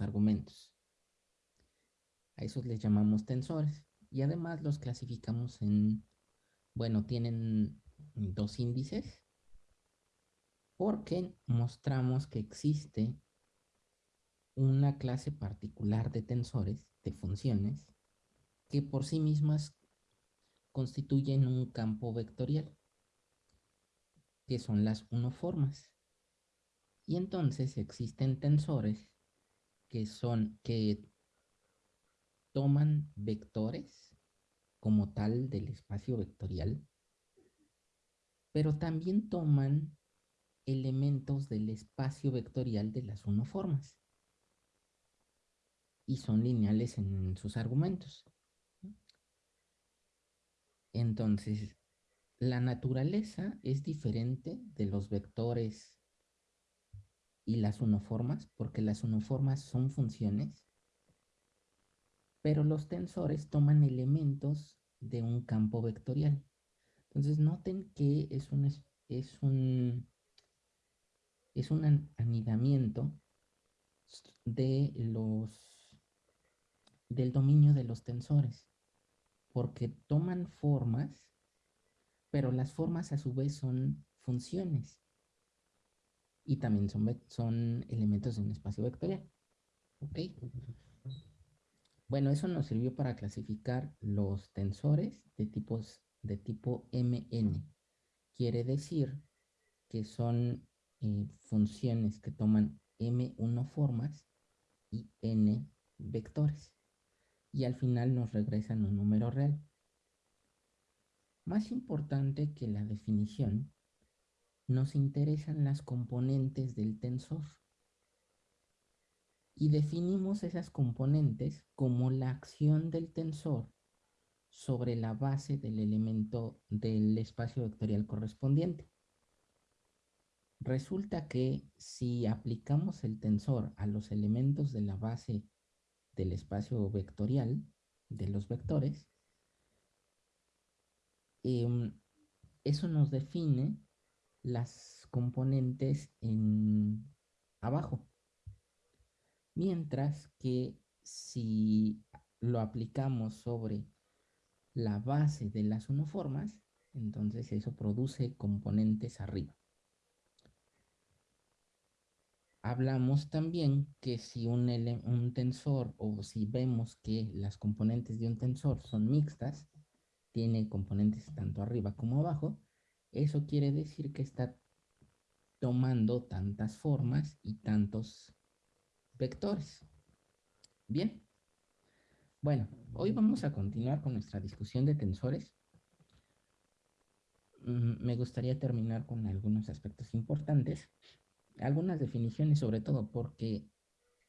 argumentos. A esos les llamamos tensores. Y además los clasificamos en, bueno, tienen dos índices porque mostramos que existe una clase particular de tensores, de funciones, que por sí mismas constituyen un campo vectorial, que son las unoformas. Y entonces existen tensores que son, que toman vectores como tal del espacio vectorial, pero también toman elementos del espacio vectorial de las unoformas y son lineales en sus argumentos. Entonces, la naturaleza es diferente de los vectores y las unoformas, porque las unoformas son funciones, pero los tensores toman elementos de un campo vectorial. Entonces, noten que es un, es un, es un anidamiento de los del dominio de los tensores, porque toman formas, pero las formas a su vez son funciones y también son, son elementos de un espacio vectorial. ¿Ok? Bueno, eso nos sirvió para clasificar los tensores de, tipos, de tipo MN. Quiere decir que son eh, funciones que toman M1 formas y N vectores y al final nos regresan un número real. Más importante que la definición, nos interesan las componentes del tensor. Y definimos esas componentes como la acción del tensor sobre la base del elemento del espacio vectorial correspondiente. Resulta que si aplicamos el tensor a los elementos de la base del espacio vectorial de los vectores, em, eso nos define las componentes en abajo. Mientras que si lo aplicamos sobre la base de las unoformas, entonces eso produce componentes arriba hablamos también que si un, un, tensor o si vemos que las componentes de un tensor son mixtas, tiene componentes tanto arriba como abajo, eso quiere decir que está tomando tantas formas y tantos vectores. Bien. Bueno, hoy vamos a continuar con nuestra discusión de tensores. Mm, me gustaría terminar con algunos aspectos importantes algunas definiciones sobre todo, porque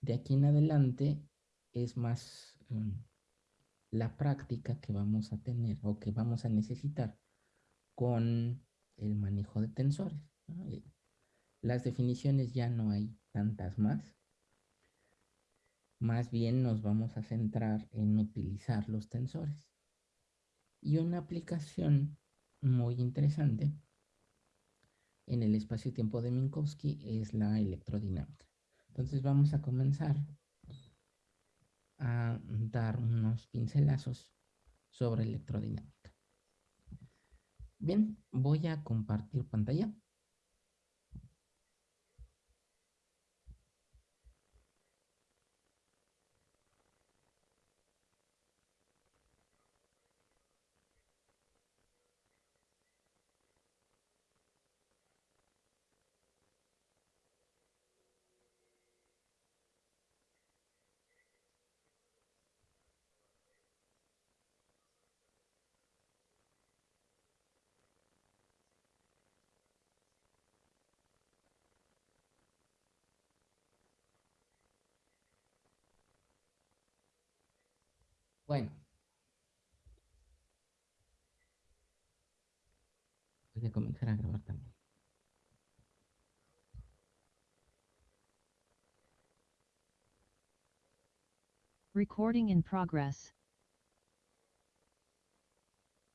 de aquí en adelante es más mm, la práctica que vamos a tener o que vamos a necesitar con el manejo de tensores. Las definiciones ya no hay tantas más. Más bien nos vamos a centrar en utilizar los tensores. Y una aplicación muy interesante en el espacio-tiempo de Minkowski es la electrodinámica. Entonces vamos a comenzar a dar unos pincelazos sobre electrodinámica. Bien, voy a compartir pantalla. Bueno. Voy a comenzar a grabar también. Recording in progress.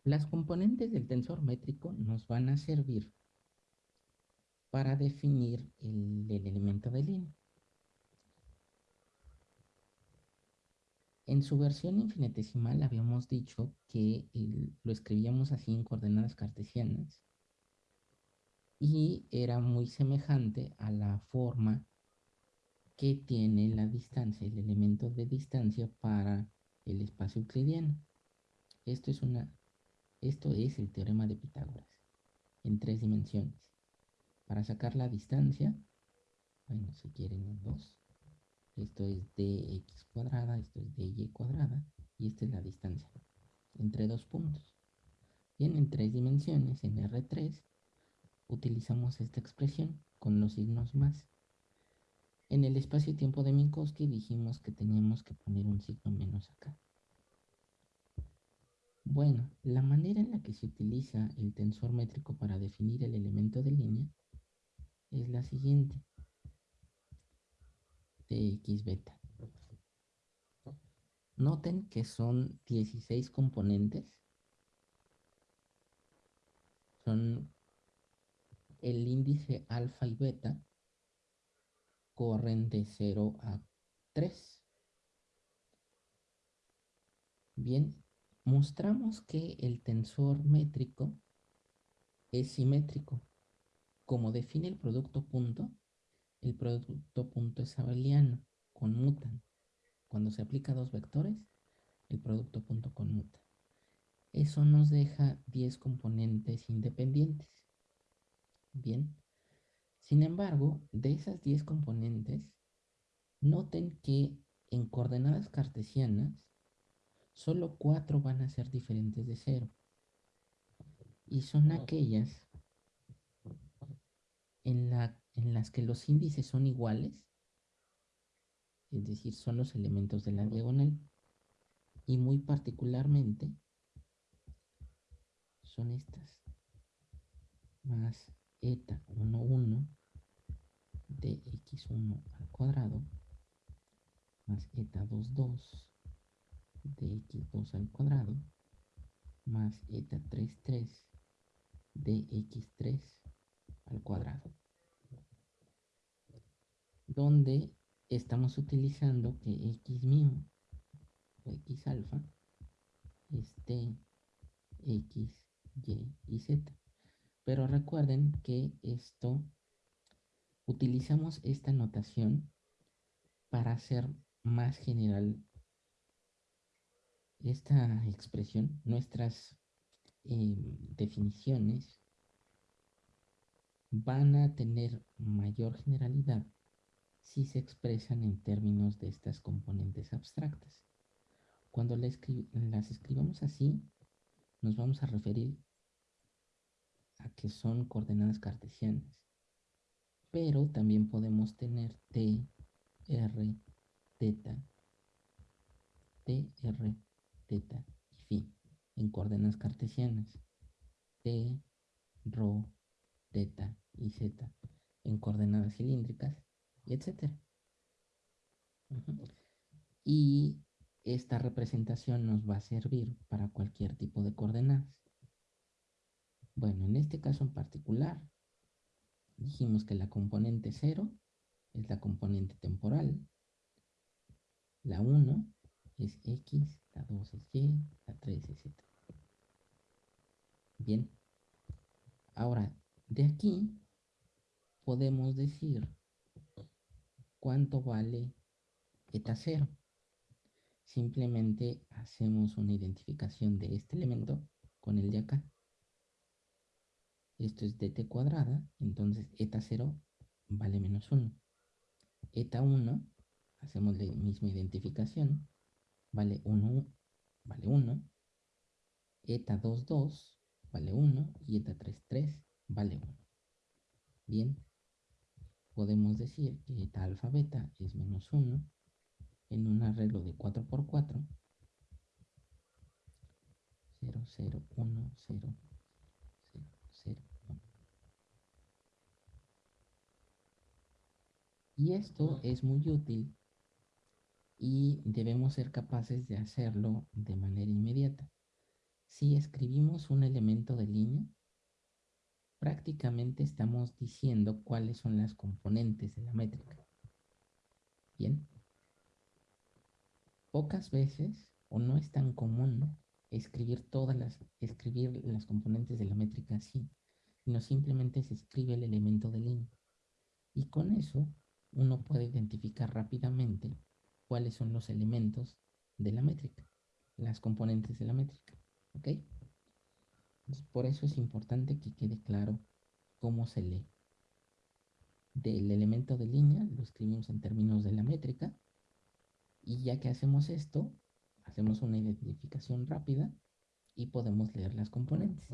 Las componentes del tensor métrico nos van a servir para definir el, el elemento de línea. En su versión infinitesimal habíamos dicho que lo escribíamos así en coordenadas cartesianas y era muy semejante a la forma que tiene la distancia, el elemento de distancia para el espacio euclidiano. Esto es, una, esto es el teorema de Pitágoras en tres dimensiones. Para sacar la distancia, bueno, si quieren en dos, esto es dx cuadrada, esto es dy cuadrada y esta es la distancia entre dos puntos. Bien, en tres dimensiones, en R3, utilizamos esta expresión con los signos más. En el espacio-tiempo de Minkowski dijimos que teníamos que poner un signo menos acá. Bueno, la manera en la que se utiliza el tensor métrico para definir el elemento de línea es la siguiente. Tx beta. Noten que son 16 componentes. Son el índice alfa y beta corren de 0 a 3. Bien, mostramos que el tensor métrico es simétrico. Como define el producto punto, el producto punto es abeliano, conmutan. Cuando se aplica a dos vectores, el producto punto conmuta. Eso nos deja 10 componentes independientes. Bien. Sin embargo, de esas 10 componentes, noten que en coordenadas cartesianas solo cuatro van a ser diferentes de cero. Y son aquellas en, en las que los índices son iguales, es decir, son los elementos de la diagonal. Y muy particularmente son estas, más eta 1, 1 de x1 al cuadrado más eta 2, 2 de x2 al cuadrado más eta 3, 3 de x3 al cuadrado. Donde estamos utilizando que x mío o x alfa esté x, y y z. Pero recuerden que esto utilizamos esta notación para hacer más general esta expresión, nuestras eh, definiciones van a tener mayor generalidad si se expresan en términos de estas componentes abstractas. Cuando las escribamos así, nos vamos a referir a que son coordenadas cartesianas. Pero también podemos tener t, r, teta, t, r, teta y phi en coordenadas cartesianas. T, rho, teta y z en coordenadas cilíndricas y etc. Y esta representación nos va a servir para cualquier tipo de coordenadas. Bueno, en este caso en particular, dijimos que la componente 0 es la componente temporal, la 1 es X, la 2 es Y, la 3 es Z. Bien, ahora de aquí podemos decir cuánto vale eta 0. Simplemente hacemos una identificación de este elemento con el de acá. Esto es dt cuadrada, entonces eta 0 vale menos 1. Eta 1, hacemos la misma identificación, vale 1, vale 1. Eta 2, 2, vale 1. Y eta 3, 3, vale 1. Bien, podemos decir que eta alfa beta es menos 1 en un arreglo de 4 por 4. 0, 0, 1, 0, 0, 1. Y esto es muy útil y debemos ser capaces de hacerlo de manera inmediata. Si escribimos un elemento de línea, prácticamente estamos diciendo cuáles son las componentes de la métrica. Bien. pocas veces o no es tan común escribir todas las, escribir las componentes de la métrica así, sino simplemente se escribe el elemento de línea. Y con eso uno puede identificar rápidamente cuáles son los elementos de la métrica, las componentes de la métrica. ¿Ok? Por eso es importante que quede claro cómo se lee. Del elemento de línea lo escribimos en términos de la métrica y ya que hacemos esto, hacemos una identificación rápida y podemos leer las componentes.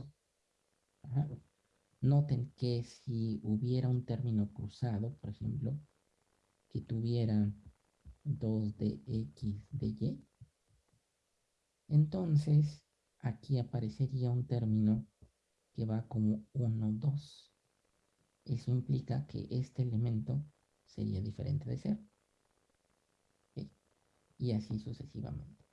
Noten que si hubiera un término cruzado, por ejemplo, que tuviera 2 de x de y, entonces aquí aparecería un término que va como 1, 2. Eso implica que este elemento sería diferente de 0. Y así sucesivamente.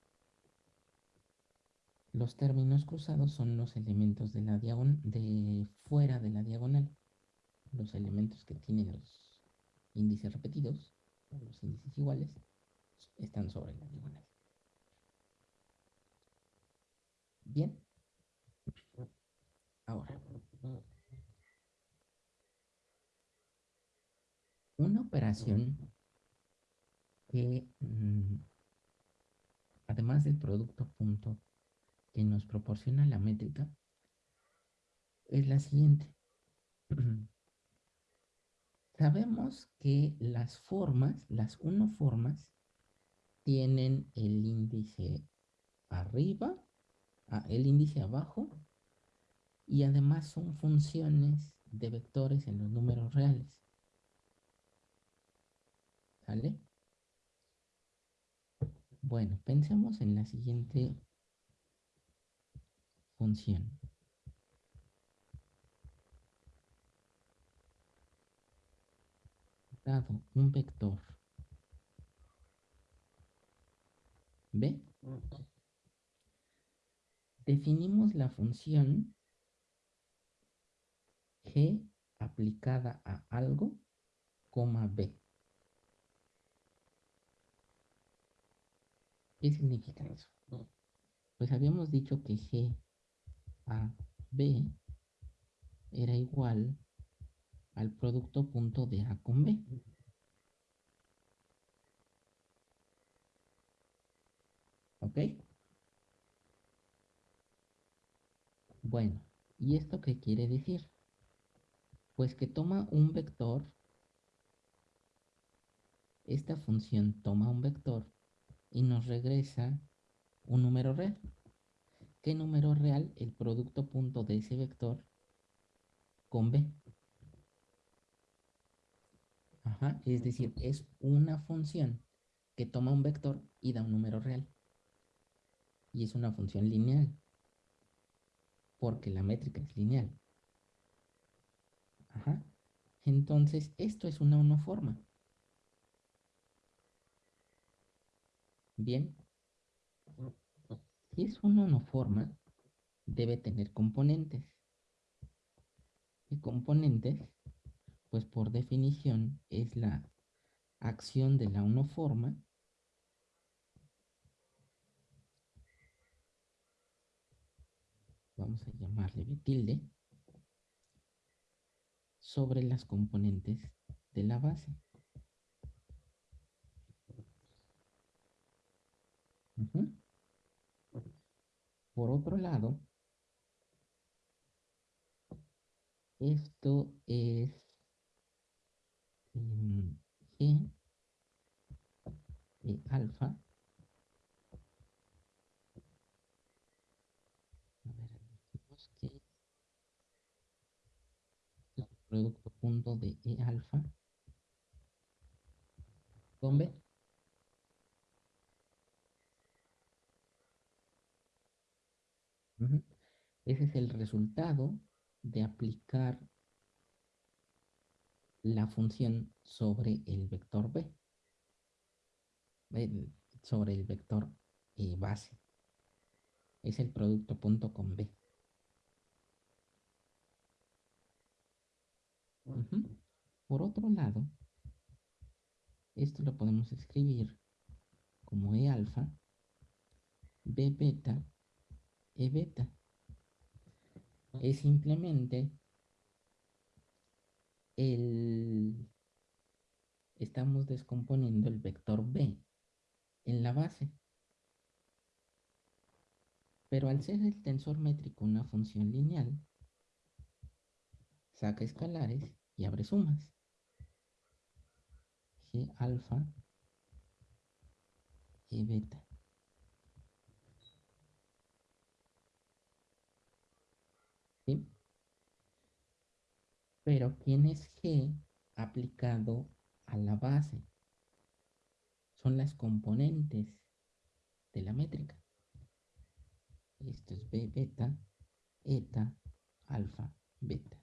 Los términos cruzados son los elementos de, fuera de la diagonal. Los elementos que tienen los índices repetidos, los índices iguales, están sobre la diagonal. Bien. Ahora. Una operación que, mm, además del producto punto que nos proporciona la métrica, es la siguiente. Sabemos que las formas, las unoformas, tienen el índice arriba el índice abajo y además son funciones de vectores en los números reales. ¿Sale? Bueno, pensemos en la siguiente función. Dado un vector ¿Ve? Definimos la función g aplicada a algo, coma b. ¿Qué significa eso? Pues habíamos dicho que g a b era igual al producto punto de a con b. ¿Ok? Bueno, ¿y esto qué quiere decir? Pues que toma un vector, esta función toma un vector y nos regresa un número real. ¿Qué número real? El producto punto de ese vector con b. Ajá, es decir, es una función que toma un vector y da un número real. Y es una función lineal porque la métrica es lineal. Ajá. Entonces, esto es una unoforma. Bien. Si es una unoforma, debe tener componentes. Y componentes, pues por definición, es la acción de la unoforma vamos a llamarle B tilde, sobre las componentes de la base. Por otro lado, esto es G de alfa producto punto de E alfa con B. Ese es el resultado de aplicar la función sobre el vector B, sobre el vector E base. Es el producto punto con B. Por otro lado, esto lo podemos escribir como E alfa B beta, E beta. Es simplemente el... Estamos descomponiendo el vector B en la base. Pero al ser el tensor métrico una función lineal, saca escalares y abre sumas. G alfa y beta. ¿Sí? Pero ¿quién es G aplicado a la base? Son las componentes de la métrica. Esto es B beta, eta, alfa, beta.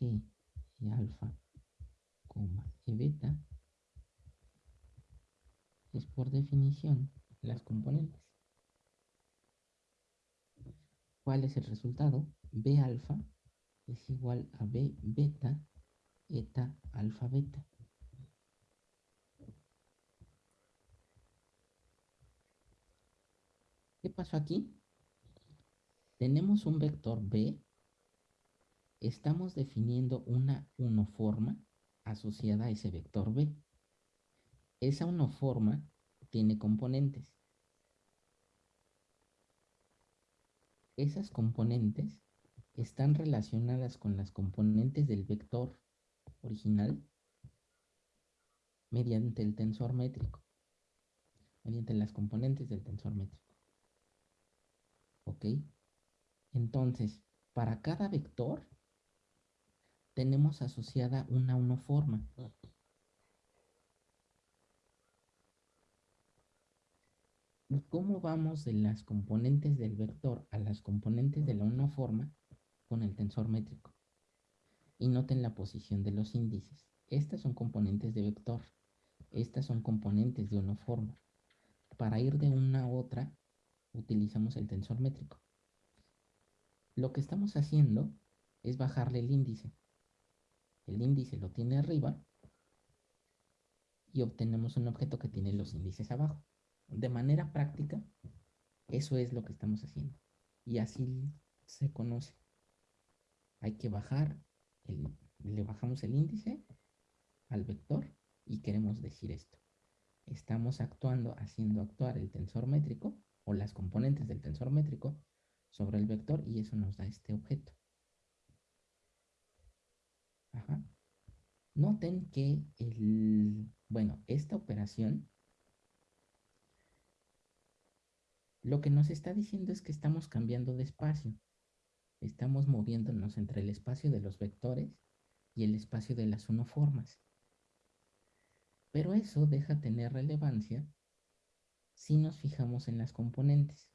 Y alfa, coma, y beta es por definición las componentes. ¿Cuál es el resultado? B alfa es igual a B beta, eta, alfa, beta. ¿Qué pasó aquí? Tenemos un vector B. Estamos definiendo una unoforma asociada a ese vector B. Esa unoforma tiene componentes. Esas componentes están relacionadas con las componentes del vector original mediante el tensor métrico, mediante las componentes del tensor métrico. ¿Ok? Entonces, para cada vector tenemos asociada una unoforma. ¿Y cómo vamos de las componentes del vector a las componentes de la unoforma con el tensor métrico? Y noten la posición de los índices. Estas son componentes de vector. Estas son componentes de unoforma. Para ir de una a otra, utilizamos el tensor métrico. Lo que estamos haciendo es bajarle el índice. El índice lo tiene arriba y obtenemos un objeto que tiene los índices abajo. De manera práctica, eso es lo que estamos haciendo. Y así se conoce. Hay que bajar, le bajamos el índice al vector y queremos decir esto. Estamos actuando, haciendo actuar el tensor métrico o las componentes del tensor métrico sobre el vector y eso nos da este objeto. Ajá. Noten que el, bueno, esta operación lo que nos está diciendo es que estamos cambiando de espacio. Estamos moviéndonos entre el espacio de los vectores y el espacio de las unoformas. Pero eso deja tener relevancia si nos fijamos en las componentes.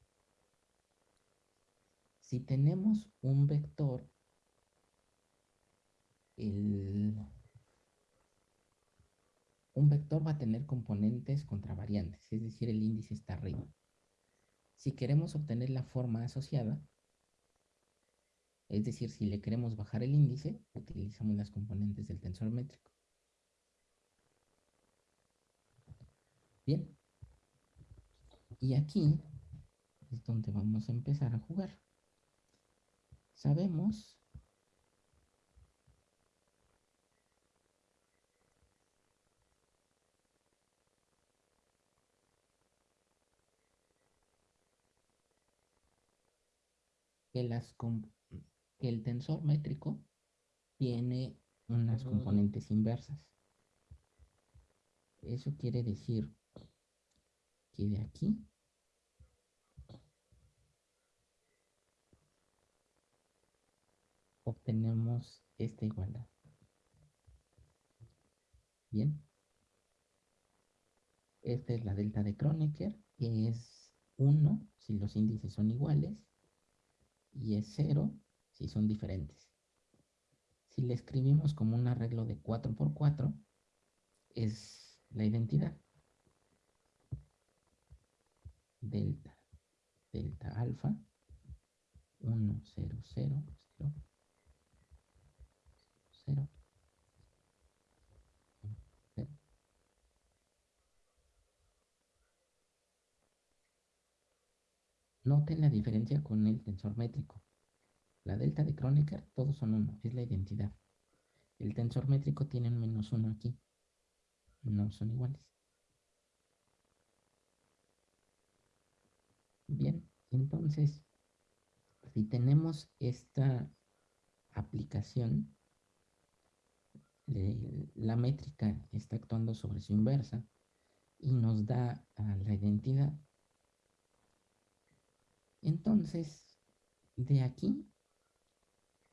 Si tenemos un vector, un vector va a tener componentes contravariantes, es decir, el índice está arriba. Si queremos obtener la forma asociada, es decir, si le queremos bajar el índice, utilizamos las componentes del tensor métrico. Bien, y aquí es donde vamos a empezar a jugar. Sabemos que, las que el tensor métrico tiene unas componentes inversas. Eso quiere decir que de aquí obtenemos esta igualdad. Bien. Esta es la delta de Kronecker, que es 1 si los índices son iguales y es 0 si son diferentes. Si le escribimos como un arreglo de 4 por 4, es la identidad. Delta, delta alfa, 1, 0, 0, 0, 0, Noten la diferencia con el tensor métrico. La delta de Kronecker, todos son uno, es la identidad. El tensor métrico tiene un menos uno aquí. No son iguales. Bien, entonces, si tenemos esta aplicación, la métrica está actuando sobre su inversa y nos da la identidad. Entonces, de aquí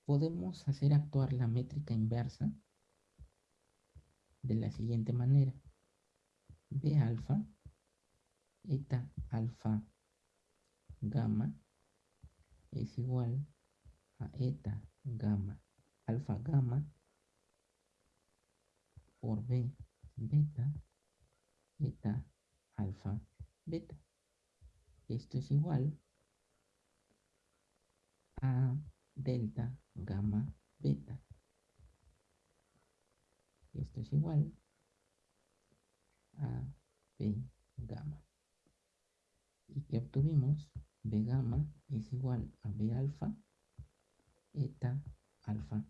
podemos hacer actuar la métrica inversa de la siguiente manera. B alfa, eta alfa gamma es igual a eta gamma alfa gamma por B beta eta alfa beta. Esto es igual a delta gamma beta. Esto es igual a B gamma. ¿Y que obtuvimos? B gamma es igual a B alfa, eta alfa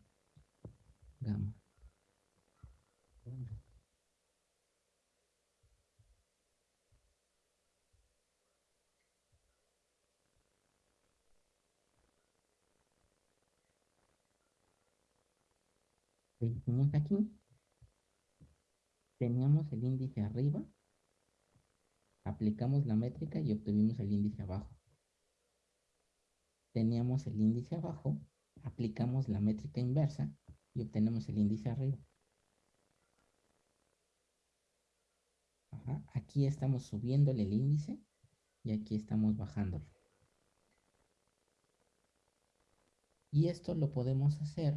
gamma. Aquí. Teníamos el índice arriba. Aplicamos la métrica y obtuvimos el índice abajo teníamos el índice abajo, aplicamos la métrica inversa y obtenemos el índice arriba. Aquí estamos subiéndole el índice y aquí estamos bajándolo. Y esto lo podemos hacer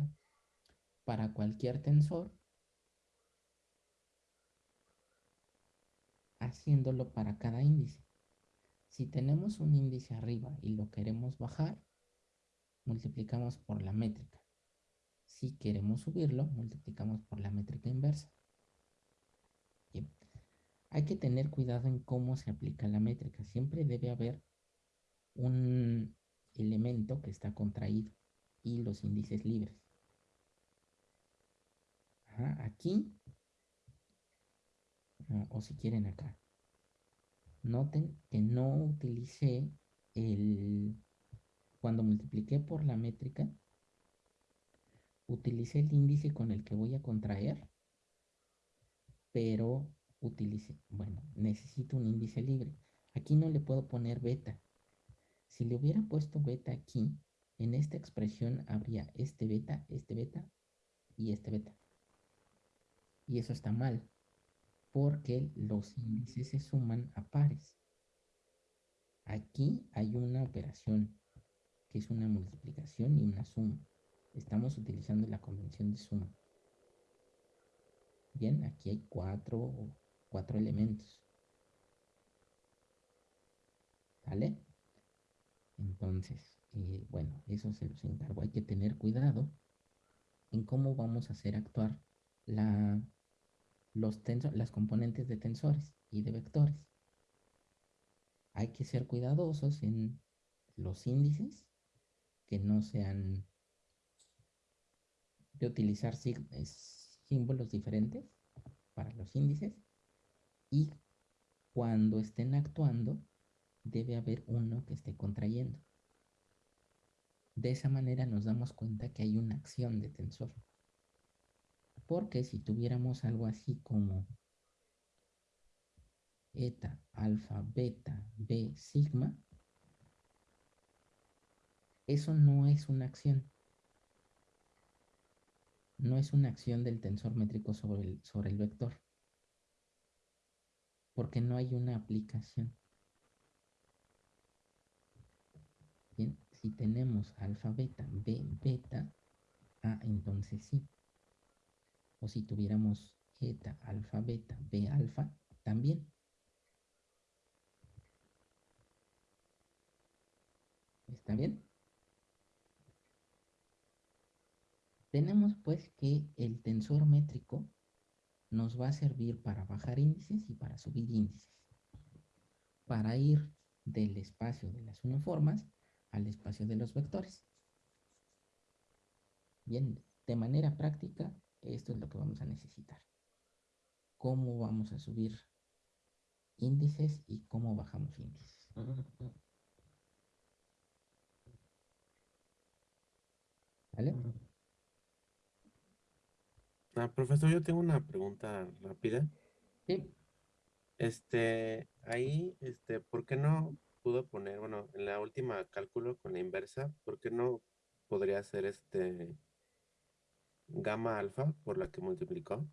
para cualquier tensor haciéndolo para cada índice. Si tenemos un índice arriba y lo queremos bajar, multiplicamos por la métrica. Si queremos subirlo, multiplicamos por la métrica inversa. Bien. Hay que tener cuidado en cómo se aplica la métrica. Siempre debe haber un elemento que está contraído y los índices libres. Aquí, o si quieren acá. Noten que no utilicé el... Cuando multipliqué por la métrica, utilicé el índice con el que voy a contraer, pero utilicé, bueno, necesito un índice libre. Aquí no le puedo poner beta. Si le hubiera puesto beta aquí, en esta expresión habría este beta, este beta y este beta. Y eso está mal porque los índices se suman a pares. Aquí hay una operación que es una multiplicación y una suma. Estamos utilizando la convención de suma. Bien, aquí hay cuatro, cuatro elementos. ¿Vale? Entonces, eh, bueno, eso se los encargo. Hay que tener cuidado en cómo vamos a hacer actuar la los las componentes de tensores y de vectores. Hay que ser cuidadosos en los índices, que no sean de utilizar símbolos diferentes para los índices y cuando estén actuando debe haber uno que esté contrayendo. De esa manera nos damos cuenta que hay una acción de tensor. Porque si tuviéramos algo así como eta, alfa, beta, b, sigma, eso no es una acción. No es una acción del tensor métrico sobre el, sobre el vector. Porque no hay una aplicación. Bien, si tenemos alfa, beta, b, beta, ah, entonces sí. O si tuviéramos eta, alfa, beta, b, alfa, también. ¿Está bien? Tenemos pues que el tensor métrico nos va a servir para bajar índices y para subir índices. Para ir del espacio de las uniformas al espacio de los vectores. Bien, de manera práctica, esto es lo que vamos a necesitar. Cómo vamos a subir índices y cómo bajamos índices. ¿Vale? Ah, profesor, yo tengo una pregunta rápida. Sí. Este, ahí, este, ¿por qué no pudo poner, bueno, en la última cálculo con la inversa, ¿por qué no podría ser este gamma alfa por la que multiplicó?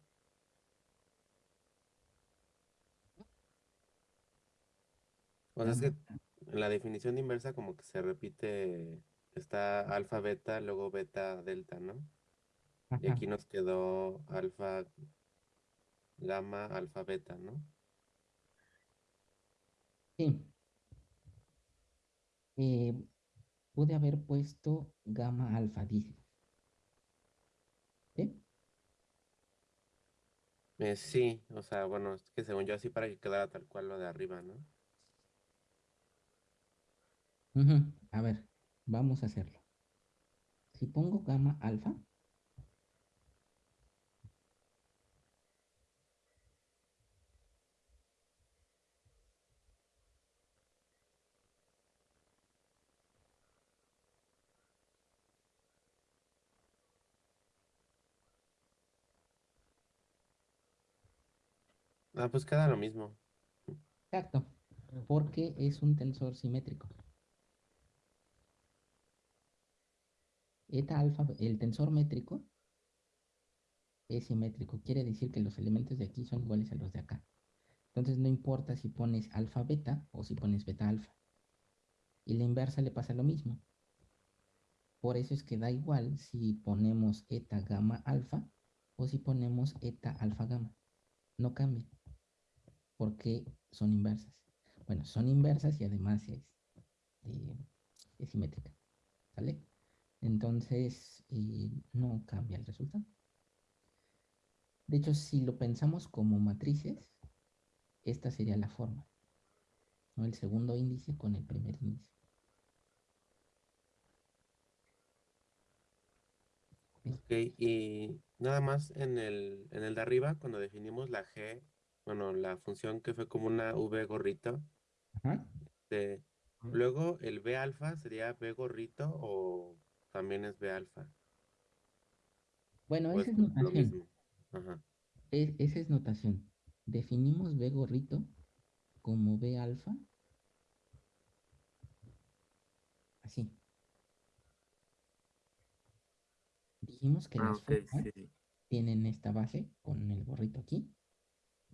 O sea, es que en la definición de inversa como que se repite, está alfa, beta, luego beta, delta, ¿no? Y aquí nos quedó alfa, gamma, alfa, beta, ¿no? Sí. Eh, pude haber puesto gamma alfa, dice. ¿Sí? Eh, sí, o sea, bueno, es que según yo así para que quedara tal cual lo de arriba, ¿no? A ver, vamos a hacerlo. Si pongo gamma alfa, Ah, pues queda lo mismo. exacto, porque es un tensor simétrico. Eta alfa, el tensor métrico es simétrico, quiere decir que los elementos de aquí son iguales a los de acá. Entonces no importa si pones alfa beta o si pones beta alfa. Y la inversa le pasa lo mismo. Por eso es que da igual si ponemos eta gamma alfa o si ponemos eta alfa gamma. No cambia. Porque son inversas. Bueno, son inversas y además es, eh, es simétrica. ¿Sale? Entonces eh, no cambia el resultado. De hecho, si lo pensamos como matrices, esta sería la forma. El segundo índice con el primer índice. Ok, y nada más en el, en el de arriba, cuando definimos la G, bueno, la función que fue como una V gorrito, Ajá. de, luego el B alfa sería B gorrito o también es B alfa. Bueno, esa es es lo notación. mismo. Ajá. Es- esa es notación. Definimos B gorrito como B alfa. Así. Dijimos que Ah, las ok, formas sí. tienen esta base con el gorrito aquí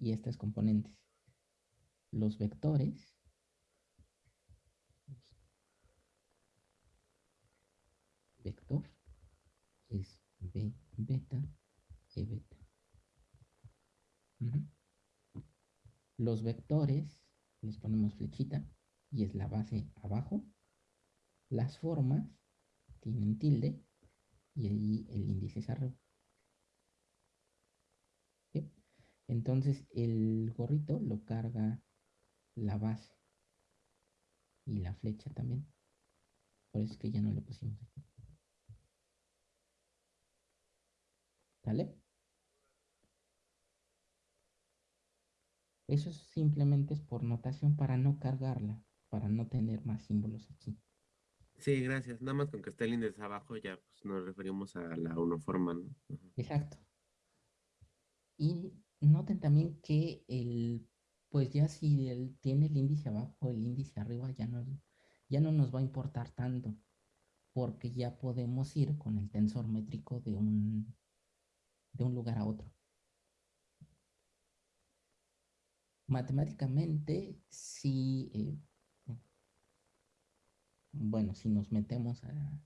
y estas componentes. Los vectores vector es B beta E beta. Los vectores les ponemos flechita y es la base abajo. Las formas tienen tilde y ahí el índice es arriba. ¿Sí? Entonces el gorrito lo carga la base y la flecha también. Por eso es que ya no le pusimos aquí. ¿Sale? Eso simplemente es por notación para no cargarla, para no tener más símbolos aquí. Sí, gracias. Nada más con que esté el índice abajo ya pues, nos referimos a la uniforma, ¿no? Ajá. Exacto. Y noten también que el, pues ya si él tiene el índice abajo, el índice arriba, ya no, ya no nos va a importar tanto, porque ya podemos ir con el tensor métrico de un, de un lugar a otro. Matemáticamente, si, eh, bueno, si nos metemos a,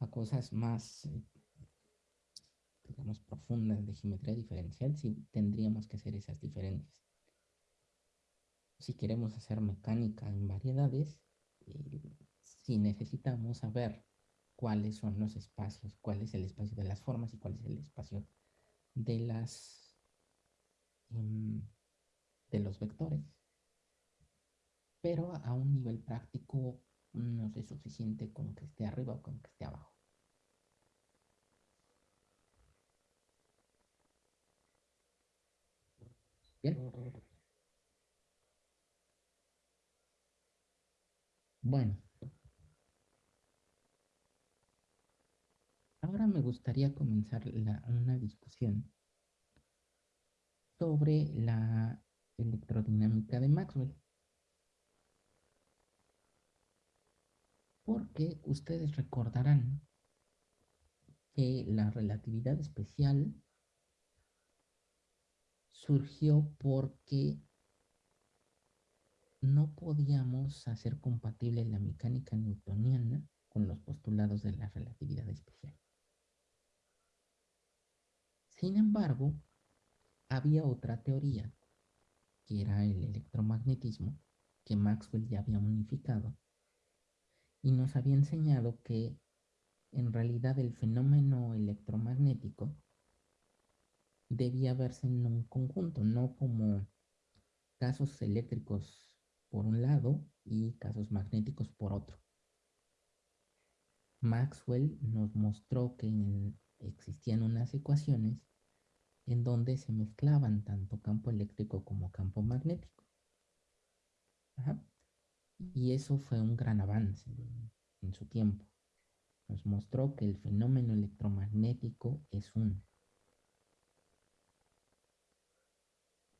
a cosas más, eh, digamos, profundas de geometría diferencial, sí tendríamos que hacer esas diferencias. Si queremos hacer mecánica en variedades, eh, sí necesitamos saber cuáles son los espacios, cuál es el espacio de las formas y cuál es el espacio de las em, de los vectores. pero a un nivel práctico no es suficiente con que esté arriba o con que esté abajo. Bueno. Ahora me gustaría comenzar una discusión sobre la electrodinámica de Maxwell. Porque ustedes recordarán que la relatividad especial surgió porque no podíamos hacer compatible la mecánica newtoniana con los postulados de la relatividad especial. Sin embargo, había otra teoría, que era el electromagnetismo, que Maxwell ya había unificado, y nos había enseñado que en realidad el fenómeno electromagnético debía verse en un conjunto, no como casos eléctricos por un lado y casos magnéticos por otro. Maxwell nos mostró que existían unas ecuaciones en donde se mezclaban tanto campo eléctrico como campo magnético. Y eso fue un gran avance en su tiempo. Nos mostró que el fenómeno electromagnético es uno.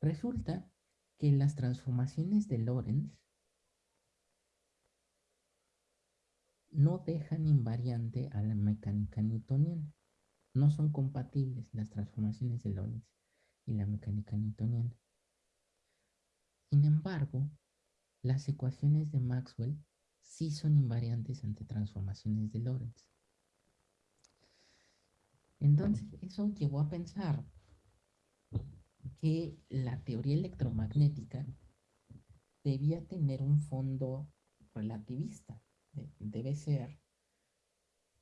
Resulta que las transformaciones de Lorentz no dejan invariante a la mecánica newtoniana. No son compatibles las transformaciones de Lorentz y la mecánica newtoniana. Sin embargo, las ecuaciones de Maxwell sí son invariantes ante transformaciones de Lorentz. Entonces, eso llevó a pensar que la teoría electromagnética debía tener un fondo relativista. Debe ser,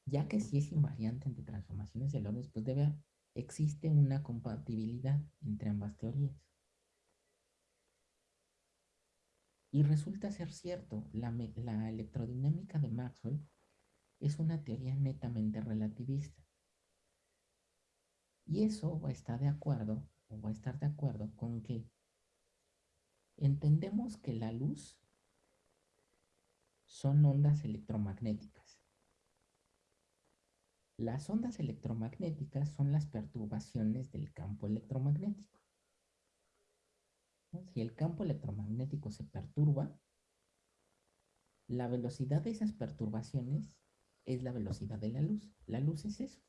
ya que si es invariante entre transformaciones de Lorentz, pues debe, existe una compatibilidad entre ambas teorías. Y resulta ser cierto, la, la electrodinámica de Maxwell es una teoría netamente relativista. Y eso está de acuerdo o va a estar de acuerdo con que entendemos que la luz son ondas electromagnéticas. Las ondas electromagnéticas son las perturbaciones del campo electromagnético. Si el campo electromagnético se perturba, la velocidad de esas perturbaciones es la velocidad de la luz. La luz es eso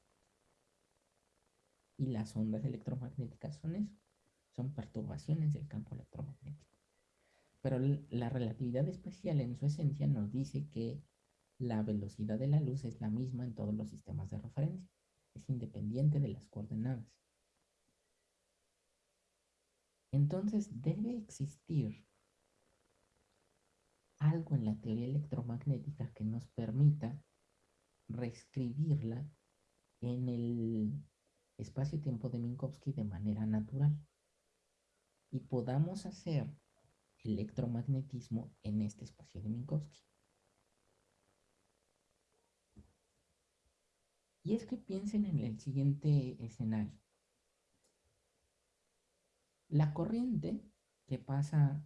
y las ondas electromagnéticas son eso, son perturbaciones del campo electromagnético. Pero la relatividad especial en su esencia nos dice que la velocidad de la luz es la misma en todos los sistemas de referencia, es independiente de las coordenadas. Entonces debe existir algo en la teoría electromagnética que nos permita reescribirla en el espacio-tiempo de Minkowski de manera natural y podamos hacer electromagnetismo en este espacio de Minkowski. Y es que piensen en el siguiente escenario. La corriente que pasa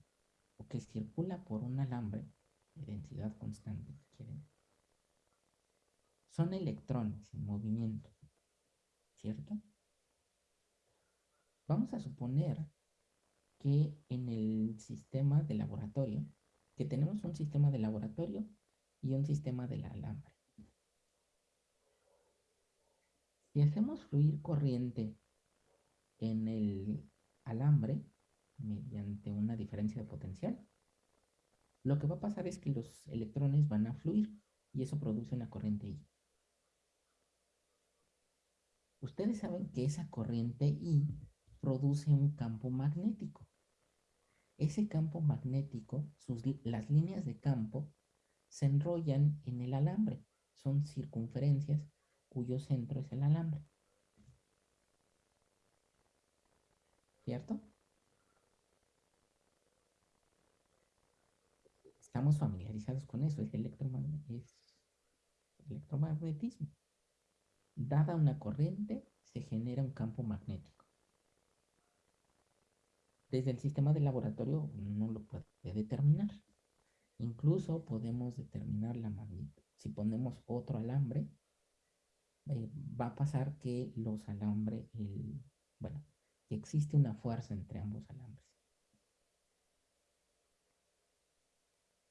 o que circula por un alambre de densidad constante, quieren, son electrones en movimiento. ¿Cierto? Vamos a suponer que en el sistema de laboratorio, que tenemos un sistema de laboratorio y un sistema del alambre. Si hacemos fluir corriente en el alambre mediante una diferencia de potencial, lo que va a pasar es que los electrones van a fluir y eso produce una corriente I. Ustedes saben que esa corriente I produce un campo magnético. Ese campo magnético, las líneas de campo, se enrollan en el alambre. Son circunferencias cuyo centro es el alambre. ¿Cierto? estamos familiarizados con eso, es, es electromagnetismo. Dada una corriente, se genera un campo magnético. Desde el sistema de laboratorio no lo puede determinar. Incluso podemos determinar la magnitud. Si ponemos otro alambre, eh, va a pasar que los alambres, bueno, que existe una fuerza entre ambos alambres.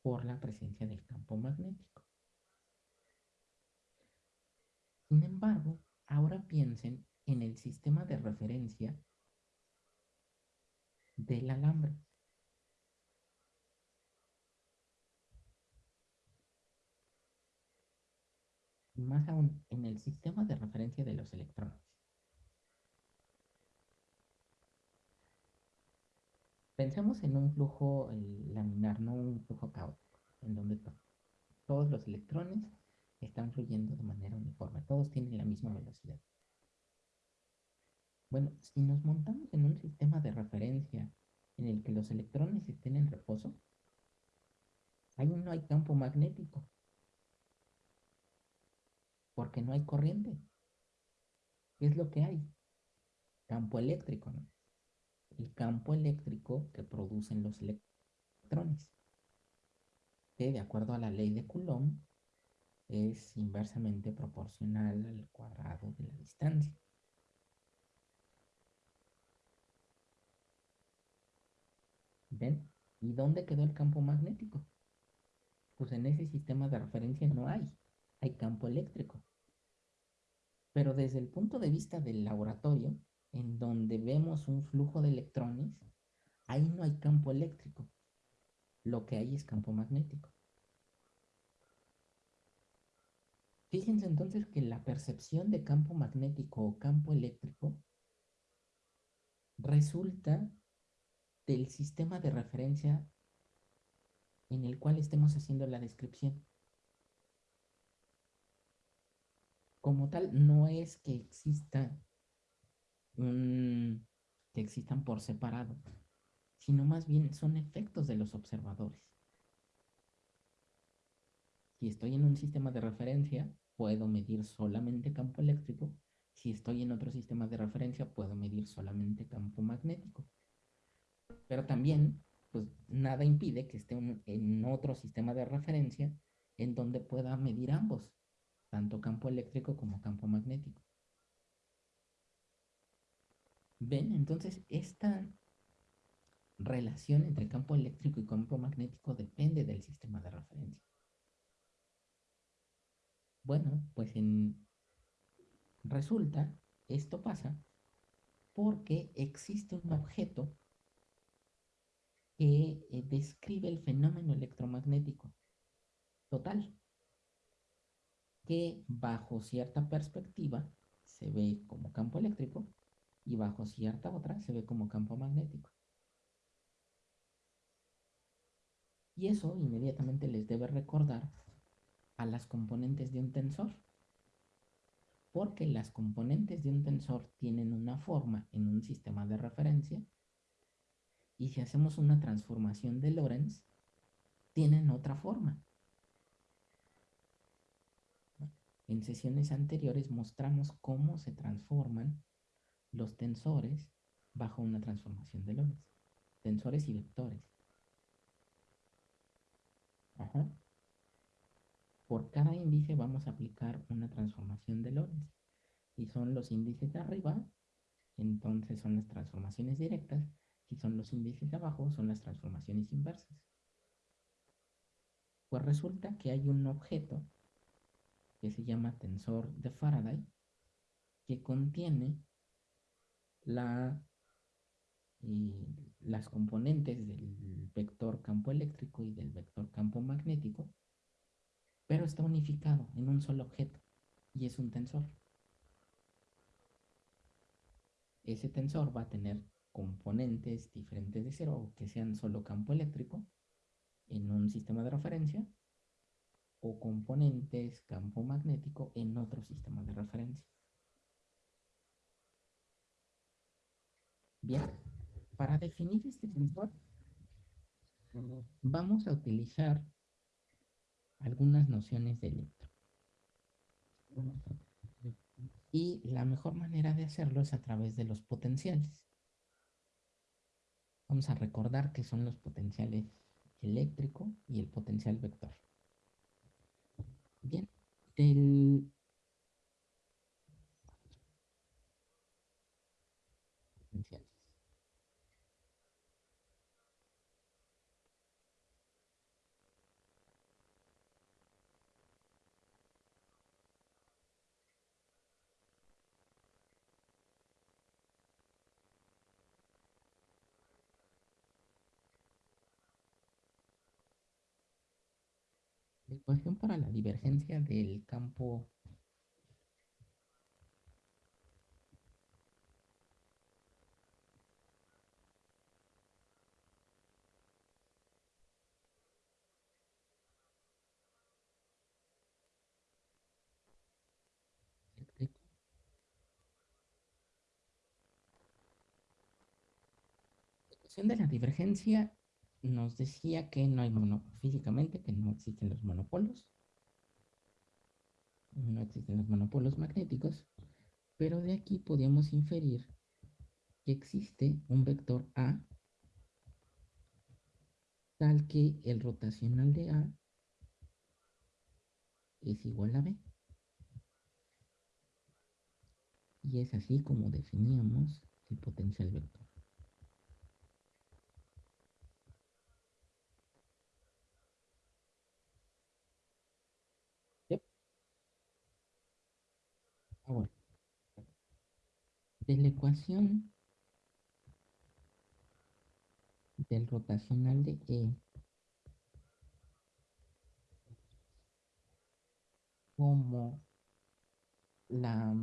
Por la presencia del campo magnético. Sin embargo, ahora piensen en el sistema de referencia del alambre. más aún en el sistema de referencia de los electrones. Pensemos en un flujo laminar, no un flujo caótico, en donde todos los electrones están fluyendo de manera uniforme, todos tienen la misma velocidad. Bueno, si nos montamos en un sistema de referencia en el que los electrones estén en reposo, ahí no hay campo magnético, porque no hay corriente. ¿Qué es lo que hay? Campo eléctrico, ¿no? El campo eléctrico que producen los electrones, que de acuerdo a la ley de Coulomb es inversamente proporcional al cuadrado de la distancia. ¿Ven? ¿Y dónde quedó el campo magnético? Pues en ese sistema de referencia no hay hay campo eléctrico. Pero desde el punto de vista del laboratorio, en donde vemos un flujo de electrones, ahí no hay campo eléctrico. Lo que hay es campo magnético. Fíjense entonces que la percepción de campo magnético o campo eléctrico resulta del sistema de referencia en el cual estemos haciendo la descripción. como tal no es que exista que existan por separado, sino más bien son efectos de los observadores. Si estoy en un sistema de referencia, puedo medir solamente campo eléctrico. Si estoy en otro sistema de referencia, puedo medir solamente campo magnético. Pero también, pues nada impide que esté en otro sistema de referencia en donde pueda medir ambos tanto campo eléctrico como campo magnético. ¿Ven? Entonces, esta relación entre campo eléctrico y campo magnético depende del sistema de referencia. Bueno, pues resulta, esto pasa porque existe un objeto que eh, describe el fenómeno electromagnético total que bajo cierta perspectiva se ve como campo eléctrico y bajo cierta otra se ve como campo magnético. Y eso inmediatamente les debe recordar a las componentes de un tensor. Porque las componentes de un tensor tienen una forma en un sistema de referencia y si hacemos una transformación de Lorentz, tienen otra forma. En sesiones anteriores mostramos cómo se transforman los tensores bajo una transformación de Lorentz. Tensores y vectores. Por cada índice vamos a aplicar una transformación de Lorentz. Si son los índices de arriba, entonces son las transformaciones directas. Si son los índices de abajo, son las transformaciones inversas. Pues resulta que hay un objeto que se llama tensor de Faraday, que contiene la, las componentes del vector campo eléctrico y del vector campo magnético, pero está unificado en un solo objeto y es un tensor. Ese tensor va a tener componentes diferentes de cero o que sean solo campo eléctrico en un sistema de referencia o componentes campo magnético en otro sistema de referencia. Bien, para definir este tensor, Vamos a utilizar algunas nociones de electro. Y la mejor manera de hacerlo es a través de los potenciales. Vamos a recordar que son los potenciales eléctrico y el potencial vector. Bien, del potenciales. La ecuación para la divergencia del campo. De la divergencia nos decía que no hay mono, físicamente que no existen los monopolos, no existen los monopolos magnéticos, pero de aquí podíamos inferir que existe un vector A tal que el rotacional de A es igual a B. Y es así como definíamos el potencial vector. Ahora, de la ecuación del rotacional de E. Como la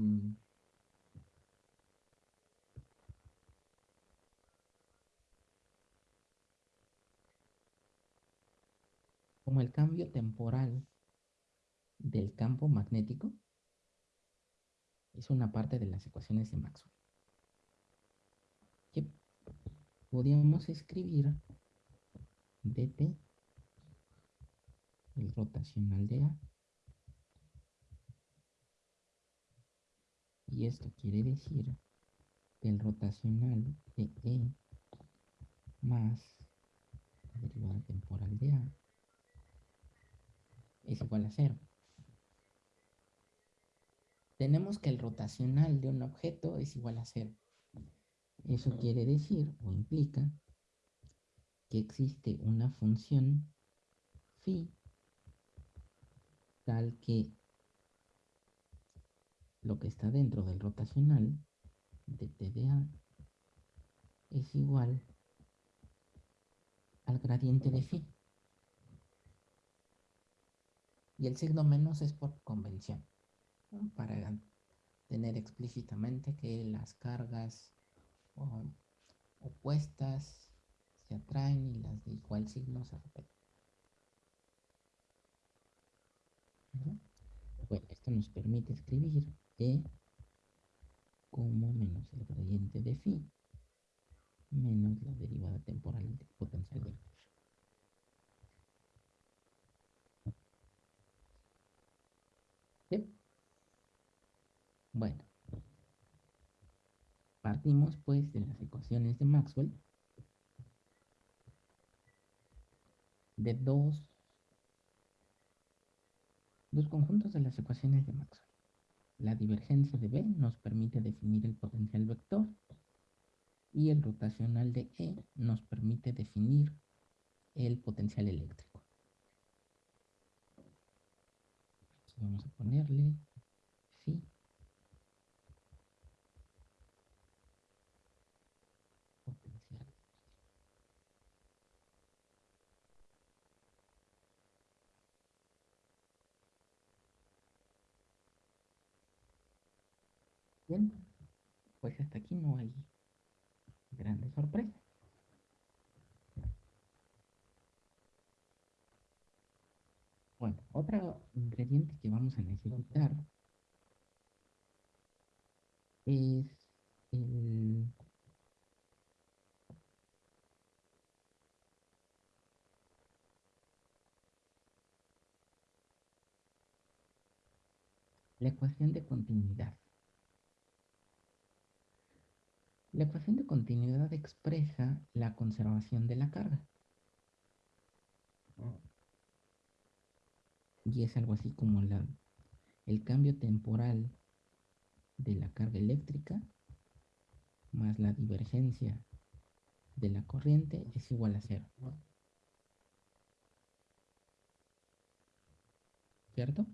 como el cambio temporal del campo magnético es una parte de las ecuaciones de Maxwell. Que podríamos escribir dt, el rotacional de A. Y esto quiere decir que el rotacional de E más la derivada temporal de A es igual a cero tenemos que el rotacional de un objeto es igual a cero. Eso quiere decir o implica que existe una función phi tal que lo que está dentro del rotacional de TDA es igual al gradiente de phi. Y el signo menos es por convención para tener explícitamente que las cargas opuestas se atraen y las de igual signo se repelen. Bueno, esto nos permite escribir E como menos el gradiente de phi menos la derivada temporal del potencial vector. Bueno, partimos pues de las ecuaciones de Maxwell de dos, dos conjuntos de las ecuaciones de Maxwell. La divergencia de B nos permite definir el potencial vector y el rotacional de E nos permite definir el potencial eléctrico. vamos a ponerle Pues hasta aquí no hay grandes sorpresas. Bueno, otro ingrediente que vamos a necesitar es el la ecuación de continuidad. La ecuación de continuidad expresa la conservación de la carga. Y es algo así como la, el cambio temporal de la carga eléctrica más la divergencia de la corriente es igual a cero. ¿Cierto?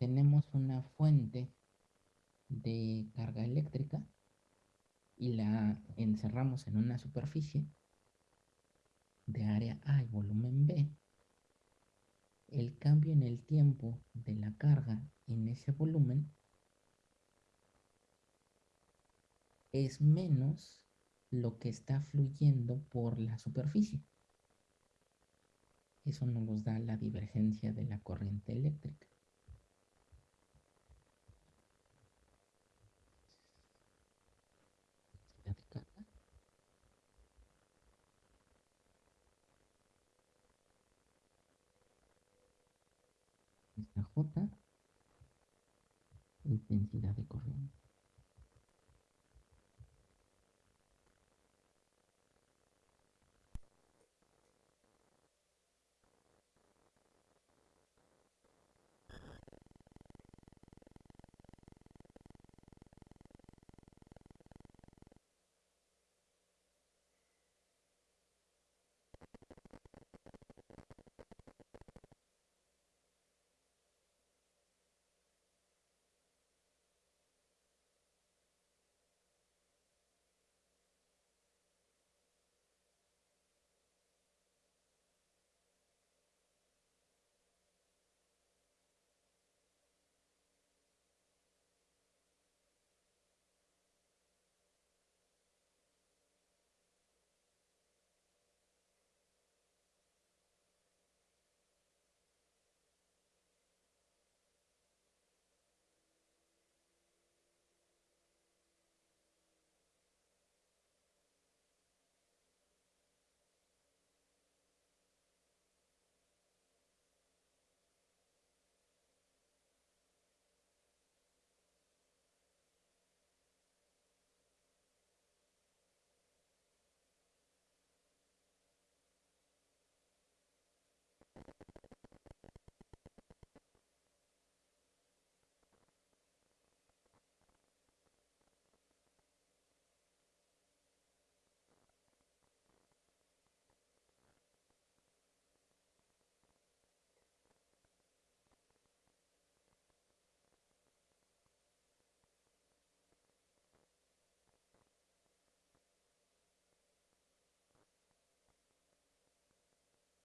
Tenemos una fuente de carga eléctrica y la encerramos en una superficie de área A y volumen B, el cambio en el tiempo de la carga en ese volumen es menos lo que está fluyendo por la superficie. Eso nos da la divergencia de la corriente eléctrica. Esta J intensidad de corriente.